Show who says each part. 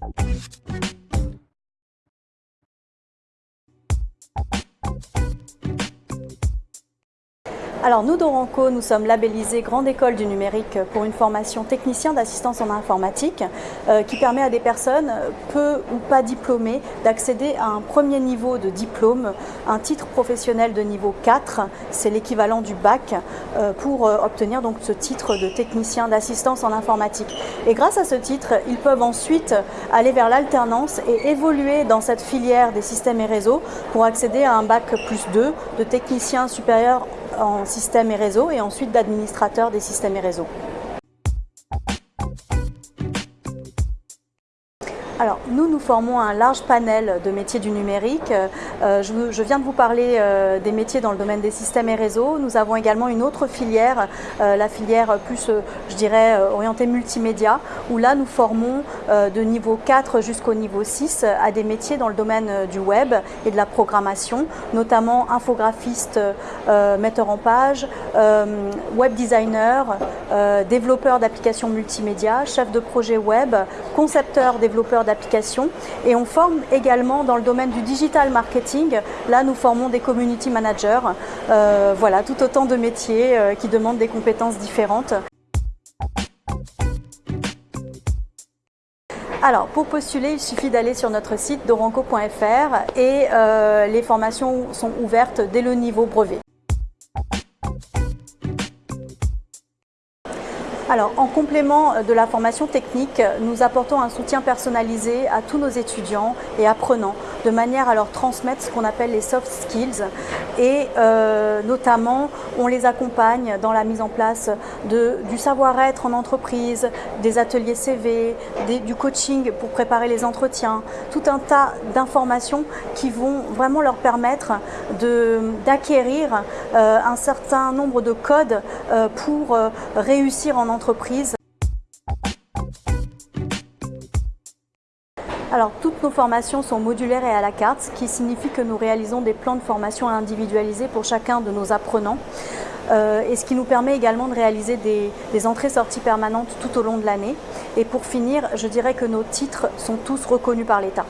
Speaker 1: you Alors nous d'Oranco, nous sommes labellisés Grande École du Numérique pour une formation technicien d'assistance en informatique euh, qui permet à des personnes peu ou pas diplômées d'accéder à un premier niveau de diplôme, un titre professionnel de niveau 4, c'est l'équivalent du bac, euh, pour euh, obtenir donc ce titre de technicien d'assistance en informatique. Et grâce à ce titre, ils peuvent ensuite aller vers l'alternance et évoluer dans cette filière des systèmes et réseaux pour accéder à un bac plus 2 de technicien supérieur en système et réseau et ensuite d'administrateur des systèmes et réseaux. Alors, nous, nous formons un large panel de métiers du numérique. Euh, je, viens de vous parler euh, des métiers dans le domaine des systèmes et réseaux. Nous avons également une autre filière, euh, la filière plus, je dirais, orientée multimédia, où là, nous formons de niveau 4 jusqu'au niveau 6 à des métiers dans le domaine du web et de la programmation, notamment infographiste, metteur en page, web designer, développeur d'applications multimédia, chef de projet web, concepteur, développeur et on forme également dans le domaine du digital marketing. Là, nous formons des community managers. Euh, voilà, tout autant de métiers euh, qui demandent des compétences différentes. Alors, pour postuler, il suffit d'aller sur notre site doranco.fr et euh, les formations sont ouvertes dès le niveau brevet. Alors, en complément de la formation technique, nous apportons un soutien personnalisé à tous nos étudiants et apprenants, de manière à leur transmettre ce qu'on appelle les soft skills. Et euh, notamment, on les accompagne dans la mise en place du savoir-être en entreprise, des ateliers CV, du coaching pour préparer les entretiens, tout un tas d'informations qui vont vraiment leur permettre d'acquérir euh, un certain nombre de codes euh, pour réussir en entreprise alors, toutes nos formations sont modulaires et à la carte, ce qui signifie que nous réalisons des plans de formation individualisés pour chacun de nos apprenants. Euh, et ce qui nous permet également de réaliser des, entrées-sorties permanentes tout au long de l'année. Et pour finir, je dirais que nos titres sont tous reconnus par l'État.